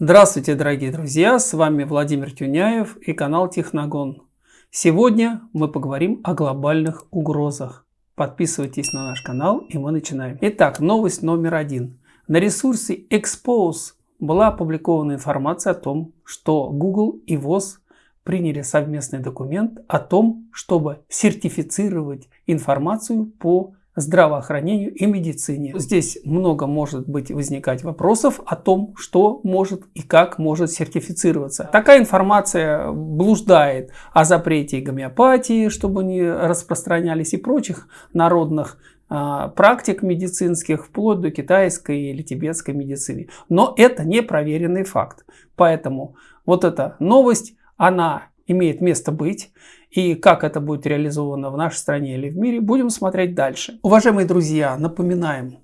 Здравствуйте, дорогие друзья! С вами Владимир Тюняев и канал Техногон. Сегодня мы поговорим о глобальных угрозах. Подписывайтесь на наш канал и мы начинаем. Итак, новость номер один. На ресурсе Expose была опубликована информация о том, что Google и ВОЗ приняли совместный документ о том, чтобы сертифицировать информацию по здравоохранению и медицине. Здесь много может быть возникать вопросов о том, что может и как может сертифицироваться. Такая информация блуждает о запрете гомеопатии, чтобы не распространялись и прочих народных а, практик медицинских, вплоть до китайской или тибетской медицины. Но это не проверенный факт. Поэтому вот эта новость, она имеет место быть. И как это будет реализовано в нашей стране или в мире, будем смотреть дальше. Уважаемые друзья, напоминаем,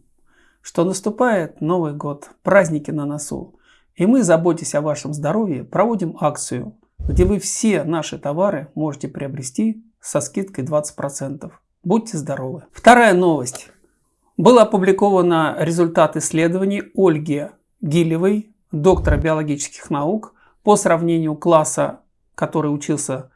что наступает Новый год, праздники на носу. И мы, заботясь о вашем здоровье, проводим акцию, где вы все наши товары можете приобрести со скидкой 20%. Будьте здоровы. Вторая новость. Был опубликован результат исследований Ольги Гилевой, доктора биологических наук, по сравнению класса, который учился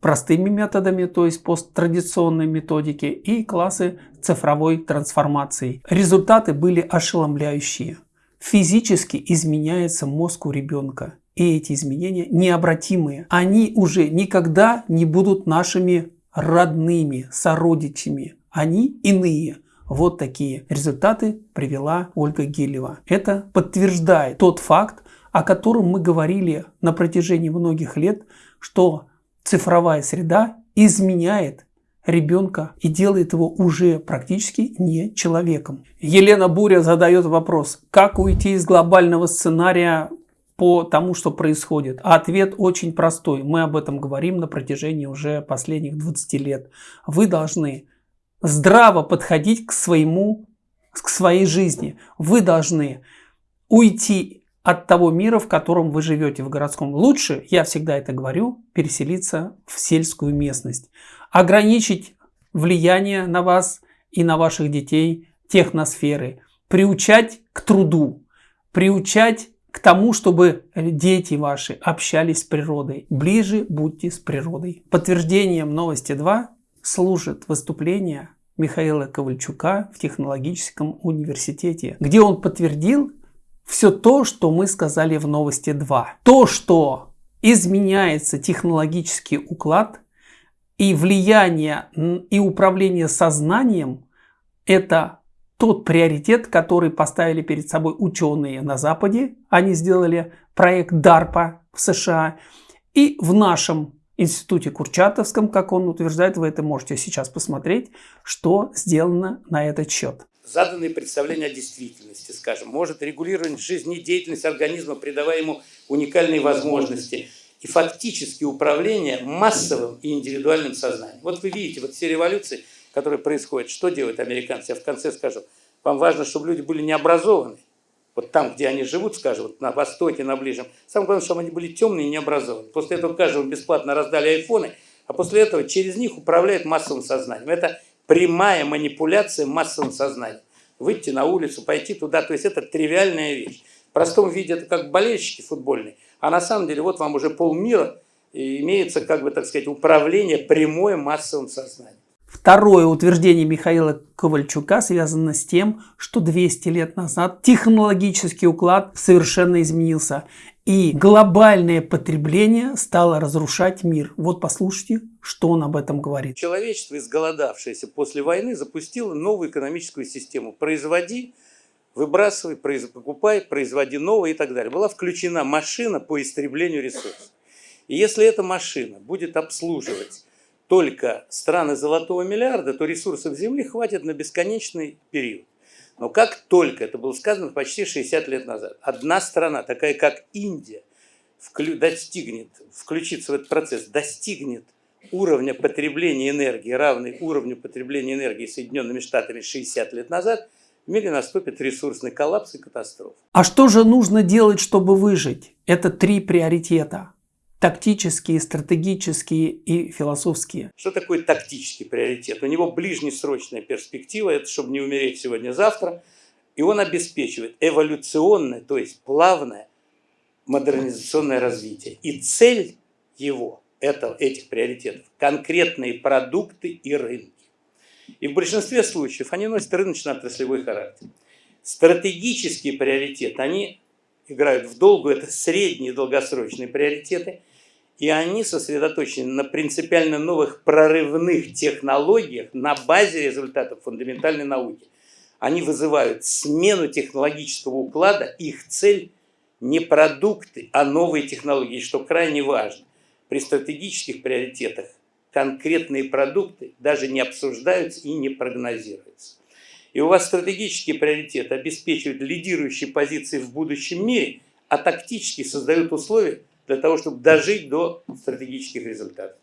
простыми методами, то есть посттрадиционной методики, и классы цифровой трансформации. Результаты были ошеломляющие. Физически изменяется мозг у ребенка. И эти изменения необратимые. Они уже никогда не будут нашими родными, сородичами. Они иные. Вот такие результаты привела Ольга Гелева. Это подтверждает тот факт, о котором мы говорили на протяжении многих лет, что цифровая среда изменяет ребенка и делает его уже практически не человеком. Елена Буря задает вопрос, как уйти из глобального сценария по тому, что происходит? Ответ очень простой. Мы об этом говорим на протяжении уже последних 20 лет. Вы должны здраво подходить к своему, к своей жизни. Вы должны уйти от того мира, в котором вы живете в городском. Лучше, я всегда это говорю, переселиться в сельскую местность. Ограничить влияние на вас и на ваших детей техносферы. Приучать к труду. Приучать к тому, чтобы дети ваши общались с природой. Ближе будьте с природой. Подтверждением новости 2 служит выступление Михаила Ковальчука в технологическом университете, где он подтвердил, все то, что мы сказали в новости 2. То, что изменяется технологический уклад и влияние и управление сознанием, это тот приоритет, который поставили перед собой ученые на Западе. Они сделали проект DARPA в США. И в нашем институте Курчатовском, как он утверждает, вы это можете сейчас посмотреть, что сделано на этот счет заданные представления о действительности, скажем, может регулировать жизнедеятельность организма, придавая ему уникальные возможности и фактически управление массовым и индивидуальным сознанием. Вот вы видите, вот все революции, которые происходят, что делают американцы? Я в конце скажу. Вам важно, чтобы люди были необразованы. Вот там, где они живут, скажем, вот на Востоке, на Ближнем. Самое главное, чтобы они были темные и необразованные. После этого каждому бесплатно раздали айфоны, а после этого через них управляют массовым сознанием. Это прямая манипуляция массовым сознанием. Выйти на улицу, пойти туда, то есть это тривиальная вещь. В простом виде это как болельщики футбольные, а на самом деле вот вам уже полмира имеется, как бы так сказать, управление прямое массовым сознанием. Второе утверждение Михаила Ковальчука связано с тем, что 200 лет назад технологический уклад совершенно изменился. И глобальное потребление стало разрушать мир. Вот послушайте, что он об этом говорит. Человечество, изголодавшееся после войны, запустило новую экономическую систему. Производи, выбрасывай, произ... покупай, производи новое и так далее. Была включена машина по истреблению ресурсов. И если эта машина будет обслуживать только страны золотого миллиарда, то ресурсов Земли хватит на бесконечный период. Но как только, это было сказано почти 60 лет назад, одна страна, такая как Индия, достигнет, включится в этот процесс, достигнет уровня потребления энергии, равный уровню потребления энергии Соединенными Штатами 60 лет назад, в мире наступит ресурсный коллапс и катастрофа. А что же нужно делать, чтобы выжить? Это три приоритета тактические, стратегические и философские. Что такое тактический приоритет? У него ближнесрочная перспектива, это чтобы не умереть сегодня-завтра, и он обеспечивает эволюционное, то есть плавное модернизационное развитие. И цель его, это, этих приоритетов, конкретные продукты и рынки. И в большинстве случаев они носят рыночно-отраслевой характер. Стратегические приоритеты, они играют в долгую, это средние долгосрочные приоритеты, и они сосредоточены на принципиально новых прорывных технологиях на базе результатов фундаментальной науки. Они вызывают смену технологического уклада, их цель не продукты, а новые технологии, что крайне важно. При стратегических приоритетах конкретные продукты даже не обсуждаются и не прогнозируются. И у вас стратегические приоритеты обеспечивают лидирующие позиции в будущем мире, а тактические создают условия для того, чтобы дожить до стратегических результатов.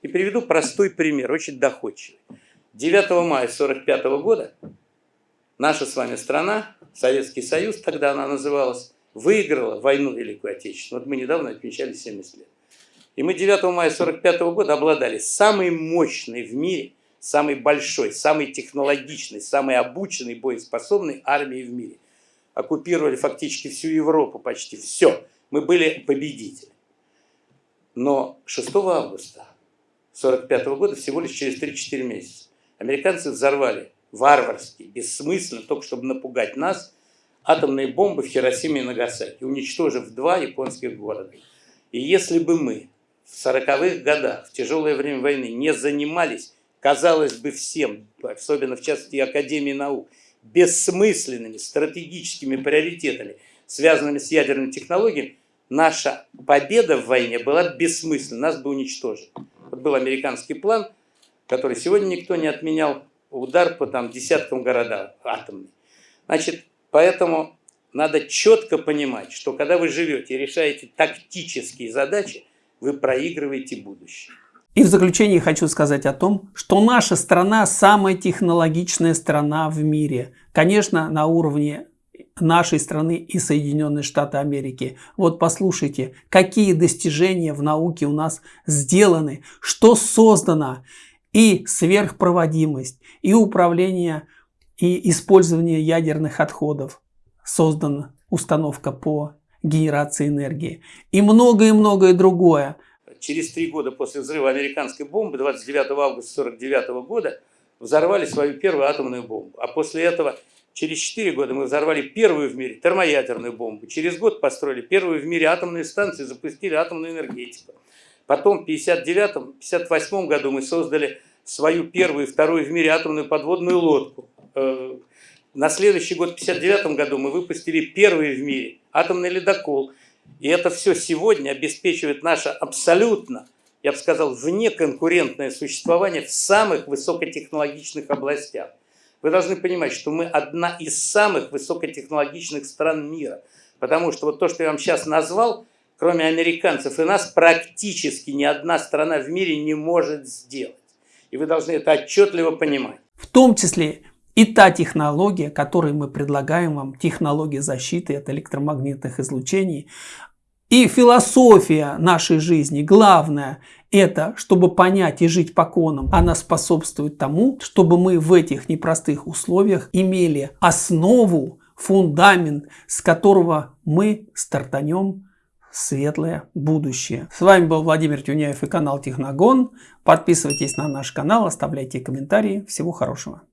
И приведу простой пример, очень доходчивый. 9 мая 1945 года наша с вами страна, Советский Союз, тогда она называлась, выиграла войну Великую Отечественную. Вот мы недавно отмечали 70 лет. И мы 9 мая 1945 года обладали самой мощной в мире, самой большой, самой технологичной, самой обученной, боеспособной армией в мире. Оккупировали фактически всю Европу почти, все. Мы были победители. Но 6 августа 1945 года, всего лишь через 3-4 месяца, американцы взорвали варварски, бессмысленно, только чтобы напугать нас, атомные бомбы в Хиросиме и Нагасаки, уничтожив два японских города. И если бы мы в 40-х годах, в тяжелое время войны, не занимались, казалось бы, всем, особенно в частности Академии наук, бессмысленными стратегическими приоритетами, связанными с ядерными технологиями, наша победа в войне была бессмысленна, нас бы уничтожили. Вот был американский план, который сегодня никто не отменял, удар по там, десяткам городов атомный. Значит, поэтому надо четко понимать, что когда вы живете и решаете тактические задачи, вы проигрываете будущее. И в заключение хочу сказать о том, что наша страна самая технологичная страна в мире. Конечно, на уровне нашей страны и Соединенные Штаты Америки. Вот послушайте, какие достижения в науке у нас сделаны, что создано, и сверхпроводимость, и управление, и использование ядерных отходов. Создана установка по генерации энергии. И многое-многое другое. Через три года после взрыва американской бомбы, 29 августа 1949 года, взорвали свою первую атомную бомбу. А после этого, через 4 года, мы взорвали первую в мире термоядерную бомбу. Через год построили первую в мире атомную станцию, запустили атомную энергетику. Потом в 1959-1958 году мы создали свою первую и вторую в мире атомную подводную лодку. Э, на следующий год, в 1959 году, мы выпустили первый в мире атомный ледокол. И это все сегодня обеспечивает наше абсолютно, я бы сказал, внеконкурентное существование в самых высокотехнологичных областях. Вы должны понимать, что мы одна из самых высокотехнологичных стран мира. Потому что вот то, что я вам сейчас назвал, кроме американцев и нас, практически ни одна страна в мире не может сделать. И вы должны это отчетливо понимать. В том числе и та технология, которую мы предлагаем вам, технология защиты от электромагнитных излучений, и философия нашей жизни, главное, это, чтобы понять и жить по конам, она способствует тому, чтобы мы в этих непростых условиях имели основу, фундамент, с которого мы стартанем светлое будущее. С вами был Владимир Тюняев и канал Техногон. Подписывайтесь на наш канал, оставляйте комментарии. Всего хорошего.